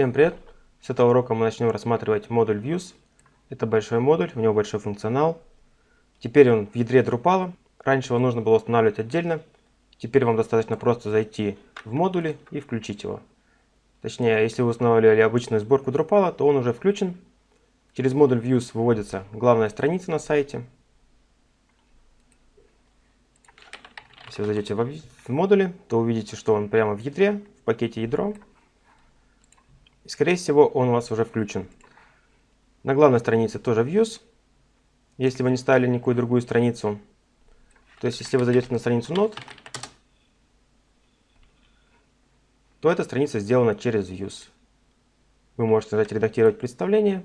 Всем привет! С этого урока мы начнем рассматривать модуль Views. Это большой модуль, у него большой функционал. Теперь он в ядре Drupal. Раньше его нужно было устанавливать отдельно. Теперь вам достаточно просто зайти в модули и включить его. Точнее, если вы устанавливали обычную сборку Drupal, то он уже включен. Через модуль Views выводится главная страница на сайте. Если вы зайдете в модули, то увидите, что он прямо в ядре, в пакете ядро. И, скорее всего, он у вас уже включен. На главной странице тоже Views. Если вы не ставили никакую другую страницу, то есть если вы зайдете на страницу Node, то эта страница сделана через Views. Вы можете нажать «Редактировать представление»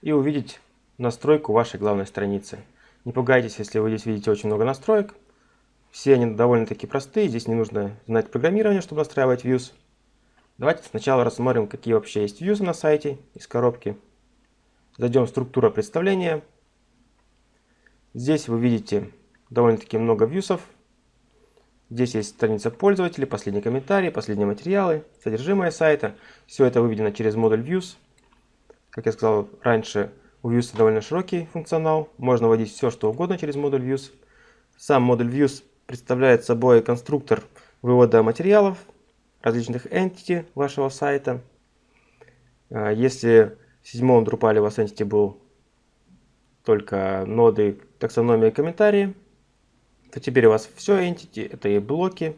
и увидеть настройку вашей главной страницы. Не пугайтесь, если вы здесь видите очень много настроек. Все они довольно-таки простые, здесь не нужно знать программирование, чтобы настраивать Views. Давайте сначала рассмотрим, какие вообще есть вьюзы на сайте из коробки. Зайдем в структура представления. Здесь вы видите довольно-таки много вьюсов. Здесь есть страница пользователей, последние комментарии, последние материалы, содержимое сайта. Все это выведено через модуль Views. Как я сказал раньше, у Views довольно широкий функционал. Можно вводить все, что угодно через модуль Views. Сам модуль Views представляет собой конструктор вывода материалов, различных entity вашего сайта. А, если в седьмом Drupal у вас entity был только ноды, таксономия и комментарии, то теперь у вас все entity, это и блоки,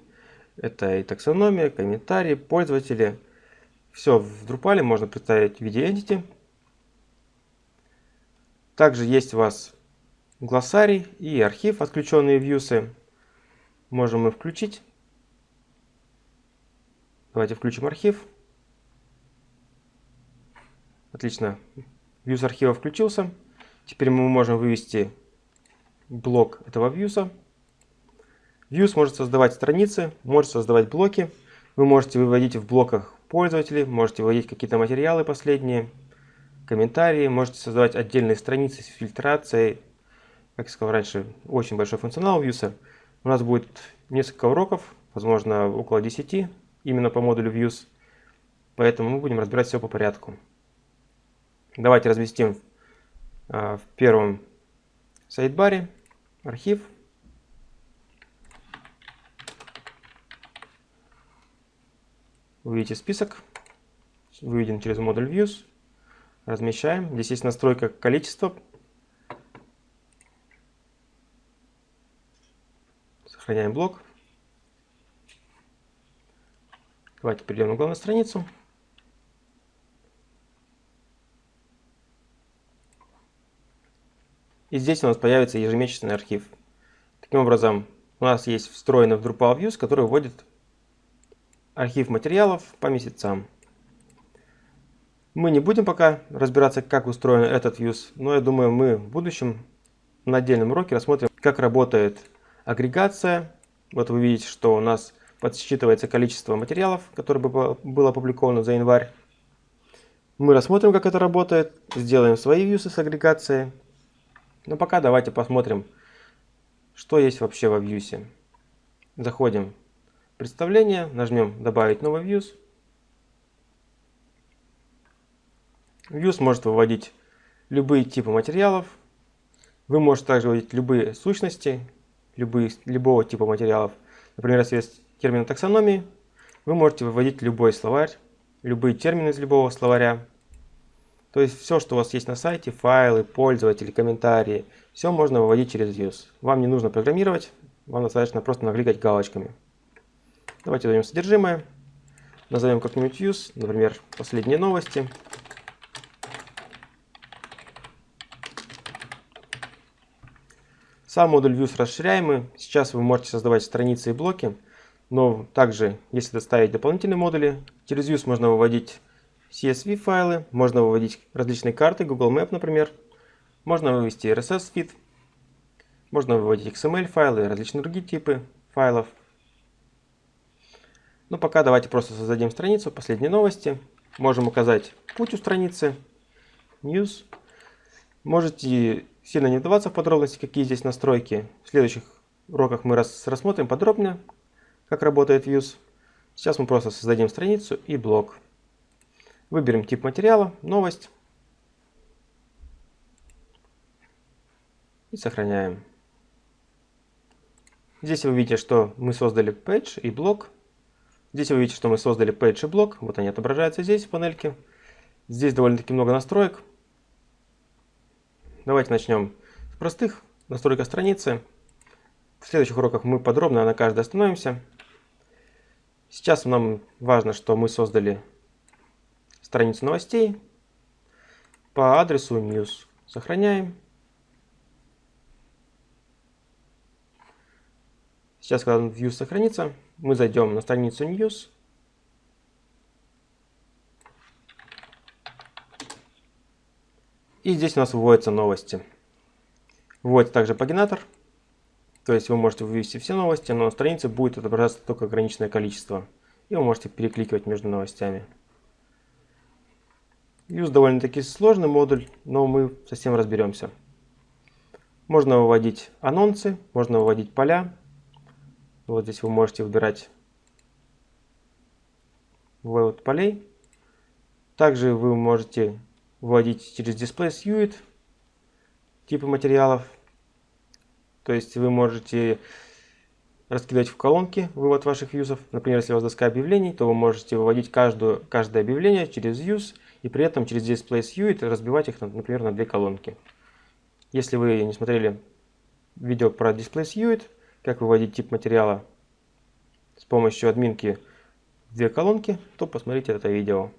это и таксономия, комментарии, пользователи. Все в Drupal можно представить в виде entity. Также есть у вас глоссарий и архив, отключенные вьюсы. Можем мы включить. Давайте включим архив. Отлично. Views архива включился. Теперь мы можем вывести блок этого вьюса. Views может создавать страницы, может создавать блоки. Вы можете выводить в блоках пользователей, можете выводить какие-то материалы последние, комментарии, можете создавать отдельные страницы с фильтрацией. Как я сказал раньше, очень большой функционал Views. У нас будет несколько уроков, возможно, около 10 именно по модулю Views. Поэтому мы будем разбирать все по порядку. Давайте разместим а, в первом сайдбаре архив. Увидите список, выведен через модуль Views. Размещаем. Здесь есть настройка количества. Сохраняем блок. Давайте перейдем на главную страницу. И здесь у нас появится ежемесячный архив. Таким образом, у нас есть встроенный в Drupal Views, который вводит архив материалов по месяцам. Мы не будем пока разбираться, как устроен этот Views, но я думаю, мы в будущем на отдельном уроке рассмотрим, как работает агрегация. Вот вы видите, что у нас подсчитывается количество материалов, которое было опубликовано за январь. Мы рассмотрим, как это работает, сделаем свои вьюсы с агрегацией. Но пока давайте посмотрим, что есть вообще во вьюсе. Заходим в представление, нажмем «Добавить новый views». Views может выводить любые типы материалов. Вы можете также выводить любые сущности, любые, любого типа материалов. Например, если есть термина таксономии, вы можете выводить любой словарь, любые термины из любого словаря. То есть все, что у вас есть на сайте, файлы, пользователи, комментарии, все можно выводить через Views. Вам не нужно программировать, вам достаточно просто накликать галочками. Давайте дадим содержимое. Назовем как-нибудь Views, например, последние новости. Сам модуль Views расширяемый. Сейчас вы можете создавать страницы и блоки. Но также, если доставить дополнительные модули, через Views можно выводить CSV файлы, можно выводить различные карты, Google Map, например. Можно вывести RSS feed, можно выводить XML файлы различные другие типы файлов. Но пока давайте просто создадим страницу, последние новости. Можем указать путь у страницы, News. Можете сильно не вдаваться в подробности, какие здесь настройки. В следующих уроках мы рассмотрим подробнее, как работает Views. Сейчас мы просто создадим страницу и блок. Выберем тип материала, новость. И сохраняем. Здесь вы видите, что мы создали page и блок. Здесь вы видите, что мы создали page и блок. Вот они отображаются здесь в панельке. Здесь довольно-таки много настроек. Давайте начнем с простых. Настройка страницы. В следующих уроках мы подробно на каждой остановимся. Сейчас нам важно, что мы создали страницу новостей по адресу news. Сохраняем. Сейчас, когда view сохранится, мы зайдем на страницу news. И здесь у нас выводятся новости. Вводится также пагинатор. То есть вы можете вывести все новости, но на странице будет отображаться только ограниченное количество. И вы можете перекликивать между новостями. Views довольно-таки сложный модуль, но мы совсем разберемся. Можно выводить анонсы, можно выводить поля. Вот здесь вы можете выбирать вывод полей. Также вы можете вводить через Display Suite типы материалов. То есть вы можете раскидывать в колонки вывод ваших вьюзов. Например, если у вас доска объявлений, то вы можете выводить каждую, каждое объявление через views и при этом через Display Suite разбивать их, например, на две колонки. Если вы не смотрели видео про Display Suite, как выводить тип материала с помощью админки в две колонки, то посмотрите это видео.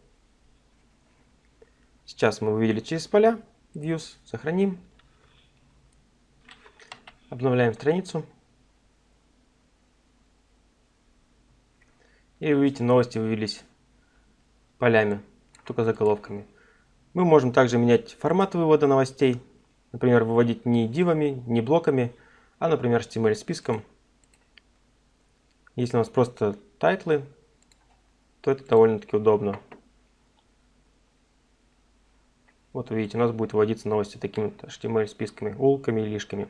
Сейчас мы вывели через поля, Views, сохраним. Обновляем страницу. И вы видите, новости вывелись полями, только заголовками. Мы можем также менять формат вывода новостей. Например, выводить не div ами, не блоками, а, например, HTML списком. Если у нас просто title ы, то это довольно-таки удобно. Вот видите, у нас будет выводиться новости такими HTML списками, ul ками и li шками.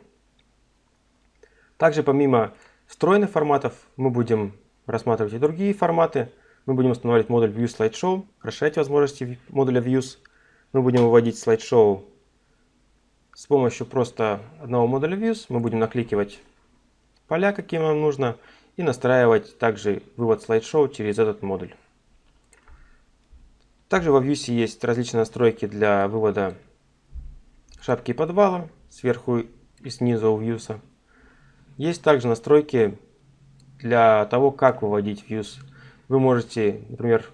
Также помимо встроенных форматов мы будем рассматривать и другие форматы. Мы будем устанавливать модуль View Slideshow, расширять возможности модуля Views. Мы будем выводить слайдшоу с помощью просто одного модуля Views. Мы будем накликивать поля, какие нам нужно, и настраивать также вывод слайдшоу через этот модуль. Также во Views есть различные настройки для вывода шапки подвала сверху и снизу у Views. Есть также настройки для того, как выводить views. Вы можете, например,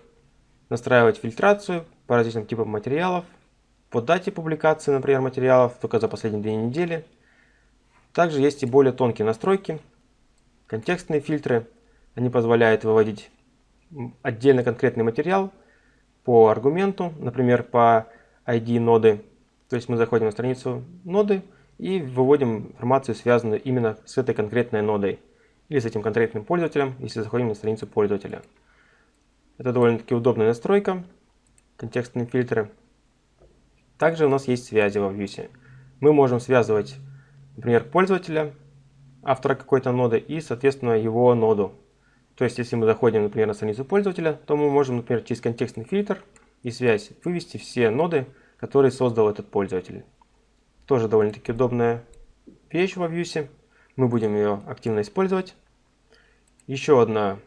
настраивать фильтрацию по различным типам материалов, по дате публикации, например, материалов только за последние две недели. Также есть и более тонкие настройки, контекстные фильтры. Они позволяют выводить отдельно конкретный материал по аргументу, например, по ID ноды. То есть мы заходим на страницу ноды, и выводим информацию, связанную именно с этой конкретной нодой или с этим конкретным пользователем, если заходим на страницу пользователя. Это довольно-таки удобная настройка, контекстные фильтры. Также у нас есть связи во Vue. Мы можем связывать, например, пользователя, автора какой-то ноды и, соответственно, его ноду. То есть, если мы заходим, например, на страницу пользователя, то мы можем, например, через контекстный фильтр и связь вывести все ноды, которые создал этот пользователь. Тоже довольно-таки удобная вещь во Vue. Мы будем ее активно использовать. Еще одна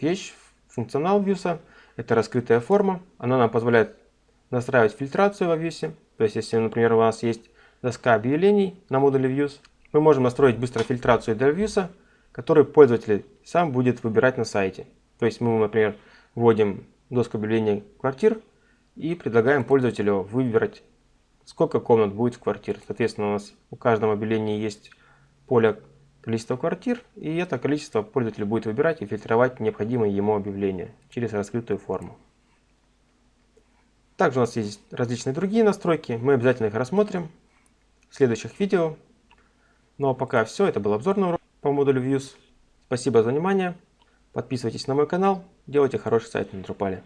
вещь, функционал Vue, это раскрытая форма. Она нам позволяет настраивать фильтрацию во Vue. То есть, если, например, у нас есть доска объявлений на модуле Views, мы можем настроить быстро фильтрацию для Vue, которую пользователь сам будет выбирать на сайте. То есть мы, например, вводим доску объявлений квартир и предлагаем пользователю выбрать сколько комнат будет в квартире. Соответственно, у нас у каждого объявления есть поле количества квартир, и это количество пользователь будет выбирать и фильтровать необходимые ему объявления через раскрытую форму. Также у нас есть различные другие настройки, мы обязательно их рассмотрим в следующих видео. Ну а пока все, это был обзорный урок по модулю Views. Спасибо за внимание, подписывайтесь на мой канал, делайте хороший сайт на Drupal.